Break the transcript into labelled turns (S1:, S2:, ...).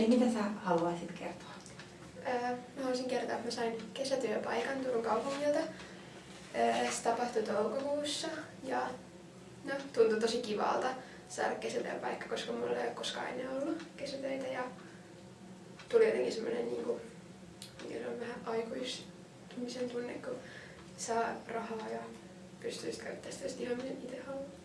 S1: Eli mitä sä haluaisit kertoa?
S2: Öö, mä haluaisin kertoa, että mä sain kesätyöpaikan Turun kaupungilta. Öö, se tapahtui toukokuussa ja no, tuntui tosi kivalta saada kesätyöpaikka, koska mulla ei ole koskaan ennen ollut kesätöitä ja tuli jotenkin semmoinen niin kuin, mikä on vähän aikuistumisen tunne, kun saa rahaa ja pystyy käyttämään sitä ihan miten itse haluaa.